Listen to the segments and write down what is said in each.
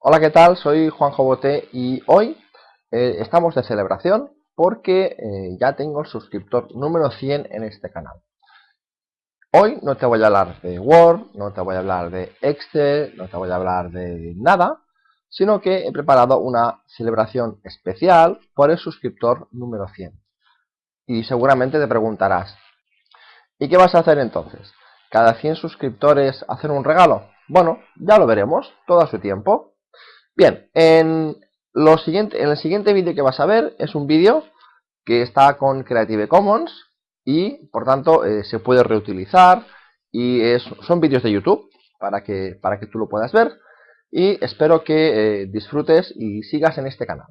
Hola, ¿qué tal? Soy Juanjo Bote y hoy eh, estamos de celebración porque eh, ya tengo el suscriptor número 100 en este canal. Hoy no te voy a hablar de Word, no te voy a hablar de Excel, no te voy a hablar de nada, sino que he preparado una celebración especial por el suscriptor número 100. Y seguramente te preguntarás, ¿y qué vas a hacer entonces? ¿Cada 100 suscriptores hacer un regalo? Bueno, ya lo veremos, todo a su tiempo. Bien, en, el siguiente vídeo que vas a ver es un vídeo que está con Creative Commons y por tanto eh, se puede reutilizar y son vídeos de YouTube para que, para que tú lo puedas ver y espero que eh, disfrutes y sigas en este canal.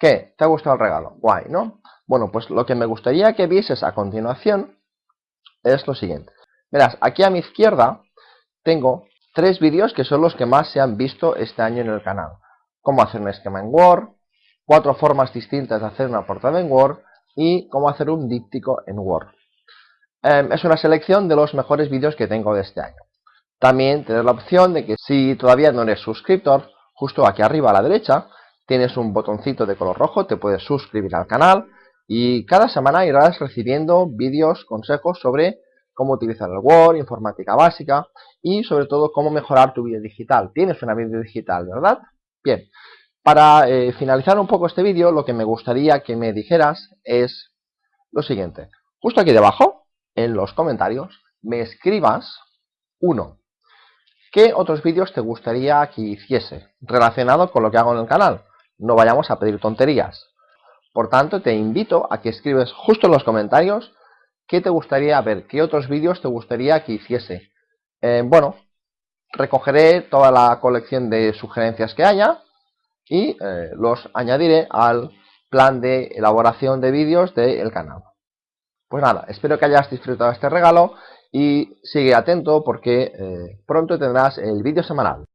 ¿Qué? ¿Te ha gustado el regalo? Guay, ¿no? Bueno, pues lo que me gustaría que vieses a continuación es lo siguiente. Verás, aquí a mi izquierda tengo tres vídeos que son los que más se han visto este año en el canal. Cómo hacer un esquema en Word, cuatro formas distintas de hacer una portada en Word y cómo hacer un díptico en Word. Em, es una selección de los mejores vídeos que tengo de este año. También tienes la opción de que si todavía no eres suscriptor, justo aquí arriba a la derecha tienes un botoncito de color rojo, te puedes suscribir al canal y cada semana irás recibiendo vídeos, consejos sobre cómo utilizar el Word, informática básica y sobre todo cómo mejorar tu vida digital. Tienes una vida digital, ¿verdad? Bien, para eh, finalizar un poco este vídeo, lo que me gustaría que me dijeras es lo siguiente. Justo aquí debajo, en los comentarios, me escribas, uno, ¿qué otros vídeos te gustaría que hiciese relacionado con lo que hago en el canal? No vayamos a pedir tonterías. Por tanto, te invito a que escribes justo en los comentarios qué te gustaría ver, qué otros vídeos te gustaría que hiciese. Eh, bueno, recogeré toda la colección de sugerencias que haya y eh, los añadiré al plan de elaboración de vídeos del canal. Pues nada, espero que hayas disfrutado este regalo y sigue atento porque eh, pronto tendrás el vídeo semanal.